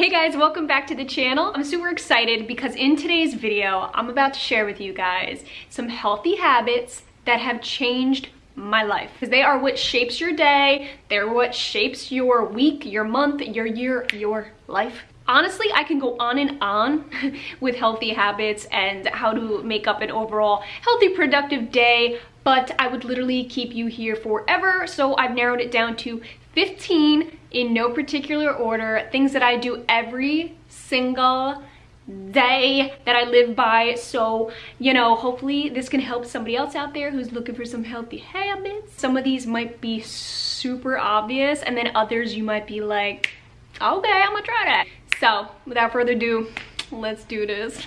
Hey guys, welcome back to the channel. I'm super excited because in today's video, I'm about to share with you guys some healthy habits that have changed my life because they are what shapes your day they're what shapes your week your month your year your life honestly i can go on and on with healthy habits and how to make up an overall healthy productive day but i would literally keep you here forever so i've narrowed it down to 15 in no particular order things that i do every single day that I live by. So, you know, hopefully this can help somebody else out there who's looking for some healthy habits. Some of these might be super obvious and then others you might be like, okay, I'm gonna try that. So without further ado, let's do this.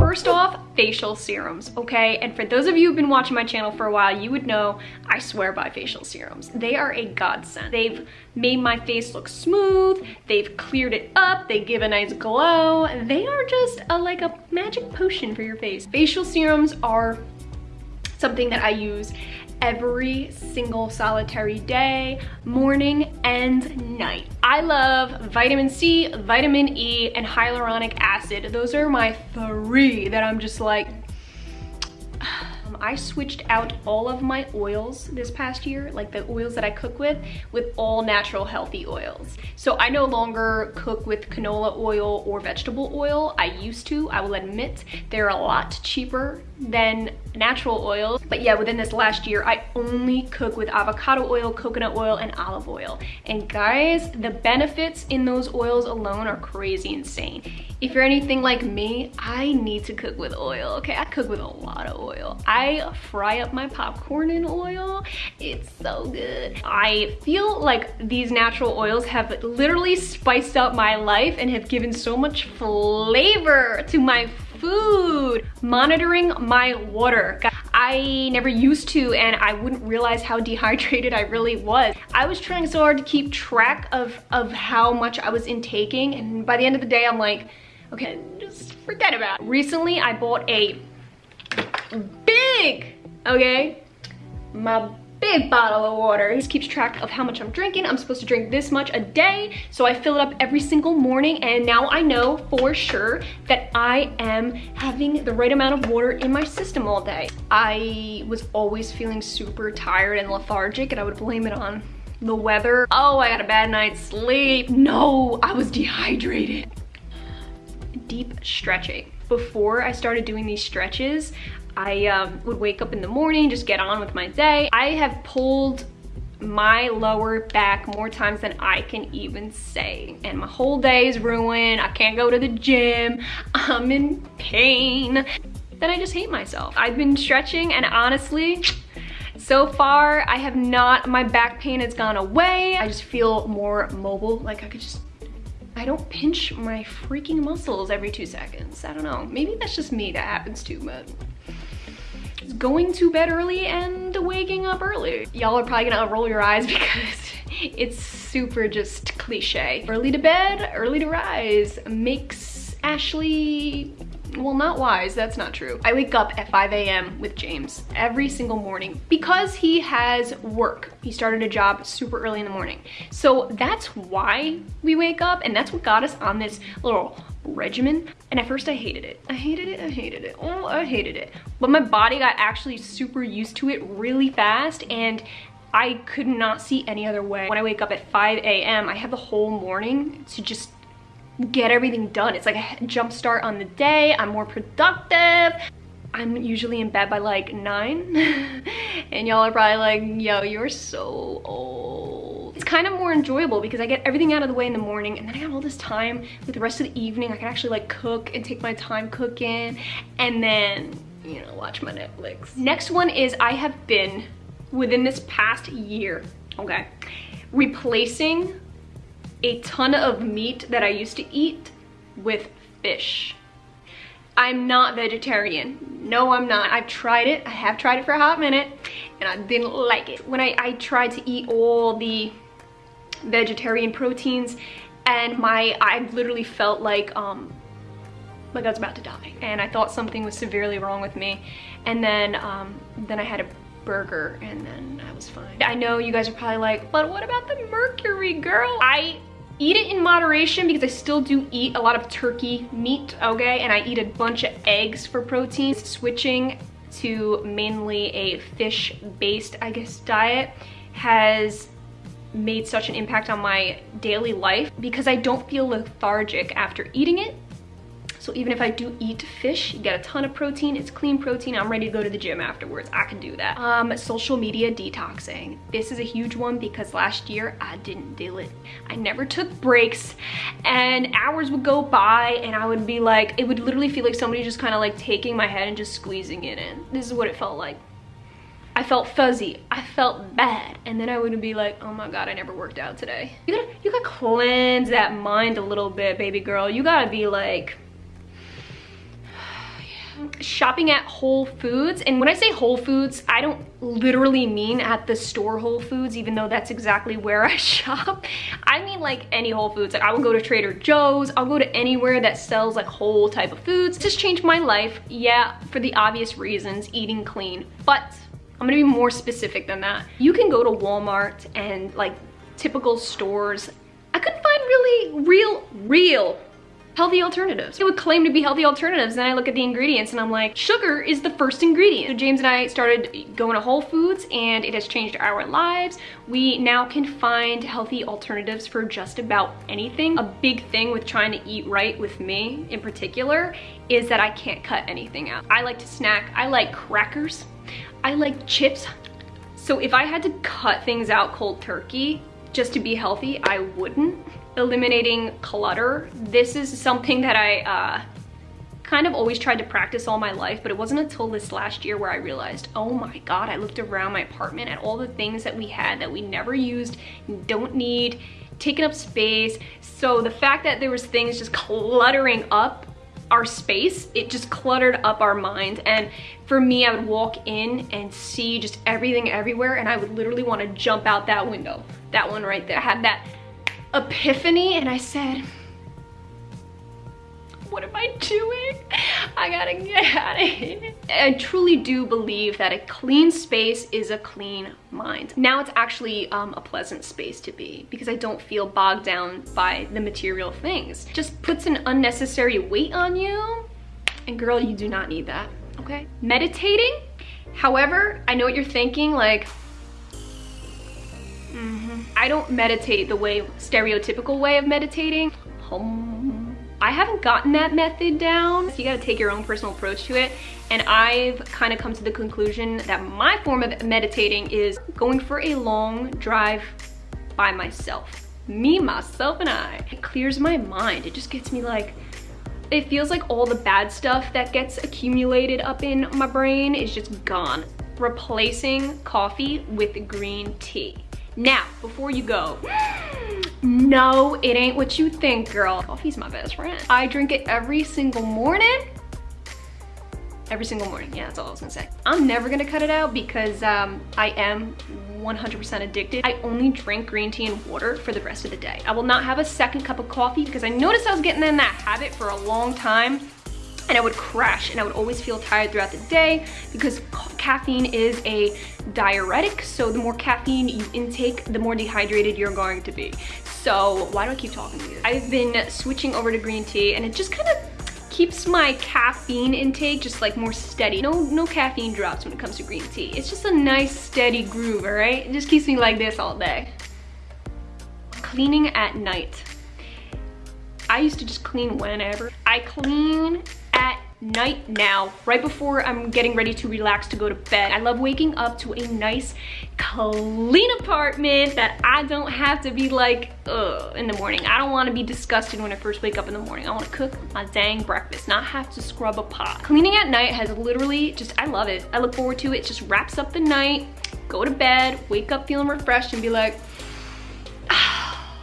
First off, facial serums, okay? And for those of you who've been watching my channel for a while, you would know I swear by facial serums. They are a godsend. They've made my face look smooth, they've cleared it up, they give a nice glow. They are just a, like a magic potion for your face. Facial serums are something that I use every single solitary day, morning and night. I love vitamin C, vitamin E, and hyaluronic acid. Those are my three that I'm just like, I switched out all of my oils this past year, like the oils that I cook with, with all natural healthy oils. So I no longer cook with canola oil or vegetable oil. I used to, I will admit, they're a lot cheaper than natural oils. But yeah, within this last year, I only cook with avocado oil, coconut oil, and olive oil. And guys, the benefits in those oils alone are crazy insane. If you're anything like me, I need to cook with oil, okay? I cook with a lot of oil. I fry up my popcorn in oil. It's so good. I feel like these natural oils have literally spiced up my life and have given so much flavor to my food. Monitoring my water. I never used to and I wouldn't realize how dehydrated I really was. I was trying so hard to keep track of, of how much I was intaking and by the end of the day I'm like, okay, just forget about it. Recently I bought a okay, my big bottle of water. He keeps track of how much I'm drinking. I'm supposed to drink this much a day. So I fill it up every single morning and now I know for sure that I am having the right amount of water in my system all day. I was always feeling super tired and lethargic and I would blame it on the weather. Oh, I got a bad night's sleep. No, I was dehydrated. Deep stretching. Before I started doing these stretches, I um, would wake up in the morning, just get on with my day. I have pulled my lower back more times than I can even say. And my whole day is ruined. I can't go to the gym. I'm in pain. Then I just hate myself. I've been stretching and honestly, so far I have not, my back pain has gone away. I just feel more mobile. Like I could just I don't pinch my freaking muscles every two seconds. I don't know. Maybe that's just me that happens too, but it's going to bed early and waking up early. Y'all are probably gonna roll your eyes because it's super just cliche. Early to bed, early to rise makes Ashley well not wise that's not true i wake up at 5 a.m with james every single morning because he has work he started a job super early in the morning so that's why we wake up and that's what got us on this little regimen and at first I hated it. I hated it, I hated it, oh I hated it. But my body got actually super used to it really fast and I could not see any other way. When I wake up at 5 a.m. I have the whole morning to just get everything done. It's like a jump start on the day, I'm more productive. I'm usually in bed by like nine and y'all are probably like, yo, you're so old it's kind of more enjoyable because I get everything out of the way in the morning and then I have all this time with the rest of the evening. I can actually like cook and take my time cooking and then, you know, watch my Netflix. Next one is I have been within this past year, okay, replacing a ton of meat that I used to eat with fish. I'm not vegetarian. No, I'm not. I've tried it. I have tried it for a hot minute and I didn't like it. When I, I tried to eat all the vegetarian proteins and my I literally felt like um like I was about to die and I thought something was severely wrong with me and then um then I had a burger and then I was fine. I know you guys are probably like, but what about the mercury, girl? I eat it in moderation because I still do eat a lot of turkey meat, okay? And I eat a bunch of eggs for protein. Switching to mainly a fish-based, I guess, diet has made such an impact on my daily life because I don't feel lethargic after eating it. So even if I do eat fish, you get a ton of protein, it's clean protein, I'm ready to go to the gym afterwards. I can do that. Um, social media detoxing. This is a huge one because last year I didn't do it. I never took breaks and hours would go by and I would be like, it would literally feel like somebody just kind of like taking my head and just squeezing it in. This is what it felt like. I felt fuzzy. I felt bad. And then I would be like, oh my God, I never worked out today. You gotta, you gotta cleanse that mind a little bit, baby girl. You gotta be like, shopping at Whole Foods. And when I say Whole Foods, I don't literally mean at the store Whole Foods, even though that's exactly where I shop. I mean like any Whole Foods. Like I will go to Trader Joe's, I'll go to anywhere that sells like whole type of foods. Just changed my life. Yeah, for the obvious reasons, eating clean. But I'm gonna be more specific than that. You can go to Walmart and like typical stores. I couldn't find really real, real healthy alternatives. It would claim to be healthy alternatives. Then I look at the ingredients and I'm like, sugar is the first ingredient. So James and I started going to Whole Foods and it has changed our lives. We now can find healthy alternatives for just about anything. A big thing with trying to eat right with me in particular is that I can't cut anything out. I like to snack. I like crackers. I like chips. So if I had to cut things out cold turkey just to be healthy, I wouldn't eliminating clutter. This is something that I uh, kind of always tried to practice all my life, but it wasn't until this last year where I realized, oh my God, I looked around my apartment at all the things that we had that we never used, don't need, taking up space. So the fact that there was things just cluttering up our space, it just cluttered up our minds. And for me, I would walk in and see just everything everywhere and I would literally want to jump out that window. That one right there. Had that epiphany and I said, what am I doing? I gotta get out of here. I truly do believe that a clean space is a clean mind. Now it's actually um, a pleasant space to be because I don't feel bogged down by the material things. Just puts an unnecessary weight on you and girl, you do not need that, okay? Meditating, however, I know what you're thinking, like, I don't meditate the way, stereotypical way of meditating. Um, I haven't gotten that method down. You gotta take your own personal approach to it. And I've kind of come to the conclusion that my form of meditating is going for a long drive by myself. Me, myself, and I. It clears my mind. It just gets me like, it feels like all the bad stuff that gets accumulated up in my brain is just gone. Replacing coffee with green tea. Now, before you go, no, it ain't what you think, girl. Coffee's my best friend. I drink it every single morning. Every single morning, yeah, that's all I was gonna say. I'm never gonna cut it out because um, I am 100% addicted. I only drink green tea and water for the rest of the day. I will not have a second cup of coffee because I noticed I was getting in that habit for a long time and I would crash and I would always feel tired throughout the day because caffeine is a diuretic. So the more caffeine you intake, the more dehydrated you're going to be. So why do I keep talking to you? I've been switching over to green tea and it just kind of keeps my caffeine intake just like more steady. No, no caffeine drops when it comes to green tea. It's just a nice steady groove, all right? It just keeps me like this all day. Cleaning at night. I used to just clean whenever. I clean night now, right before I'm getting ready to relax to go to bed. I love waking up to a nice, clean apartment that I don't have to be like, ugh, in the morning. I don't wanna be disgusted when I first wake up in the morning. I wanna cook my dang breakfast, not have to scrub a pot. Cleaning at night has literally just, I love it. I look forward to it. it just wraps up the night, go to bed, wake up feeling refreshed and be like, ah,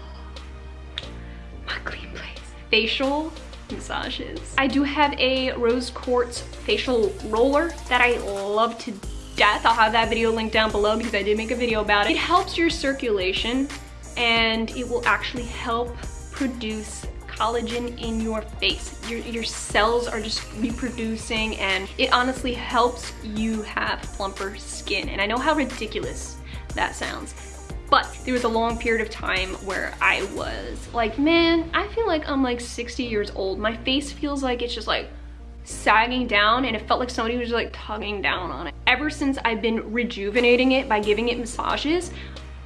my clean place. Facial massages. I do have a rose quartz facial roller that I love to death. I'll have that video linked down below because I did make a video about it. It helps your circulation and it will actually help produce collagen in your face. Your, your cells are just reproducing and it honestly helps you have plumper skin. And I know how ridiculous that sounds. But there was a long period of time where I was like, man, I feel like I'm like 60 years old. My face feels like it's just like sagging down and it felt like somebody was like tugging down on it. Ever since I've been rejuvenating it by giving it massages,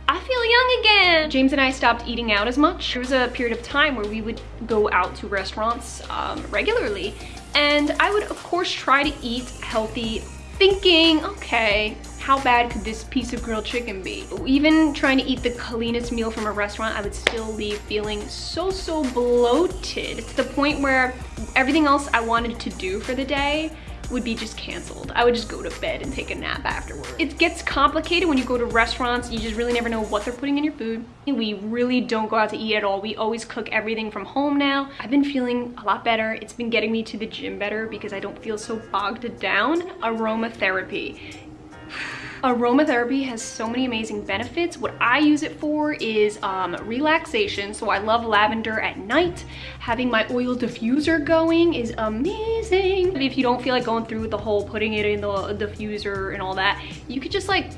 I feel young again. James and I stopped eating out as much. There was a period of time where we would go out to restaurants um, regularly and I would of course try to eat healthy thinking, okay, how bad could this piece of grilled chicken be? Even trying to eat the cleanest meal from a restaurant, I would still leave feeling so, so bloated to the point where everything else I wanted to do for the day would be just canceled. I would just go to bed and take a nap afterward. It gets complicated when you go to restaurants. You just really never know what they're putting in your food. We really don't go out to eat at all. We always cook everything from home now. I've been feeling a lot better. It's been getting me to the gym better because I don't feel so bogged down. Aromatherapy aromatherapy has so many amazing benefits. What I use it for is um, relaxation. So I love lavender at night. Having my oil diffuser going is amazing. If you don't feel like going through the whole putting it in the diffuser and all that, you could just like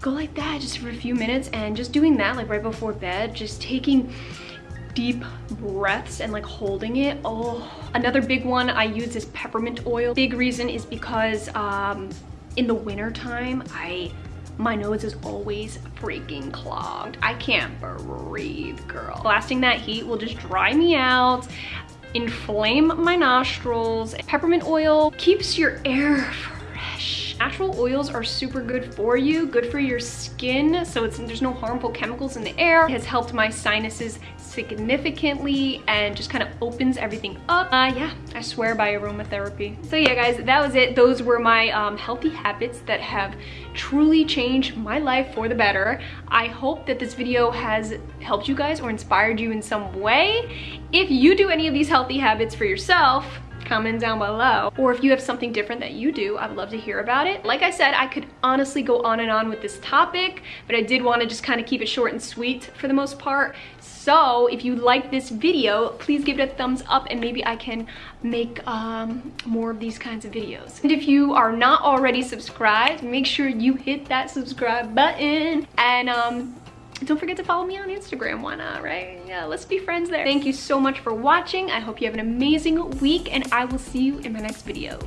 go like that just for a few minutes and just doing that like right before bed, just taking deep breaths and like holding it. Oh, another big one I use is peppermint oil. Big reason is because um, in the winter time, I my nose is always freaking clogged. I can't breathe, girl. Blasting that heat will just dry me out, inflame my nostrils. Peppermint oil keeps your air. Natural oils are super good for you, good for your skin, so there's no harmful chemicals in the air. It has helped my sinuses significantly and just kind of opens everything up. Uh, yeah, I swear by aromatherapy. So yeah, guys, that was it. Those were my um, healthy habits that have truly changed my life for the better. I hope that this video has helped you guys or inspired you in some way. If you do any of these healthy habits for yourself, comment down below. Or if you have something different that you do, I'd love to hear about it. Like I said, I could honestly go on and on with this topic, but I did want to just kind of keep it short and sweet for the most part. So if you like this video, please give it a thumbs up and maybe I can make um, more of these kinds of videos. And if you are not already subscribed, make sure you hit that subscribe button and um, don't forget to follow me on Instagram, why not, right? Yeah, let's be friends there. Thank you so much for watching. I hope you have an amazing week and I will see you in my next video.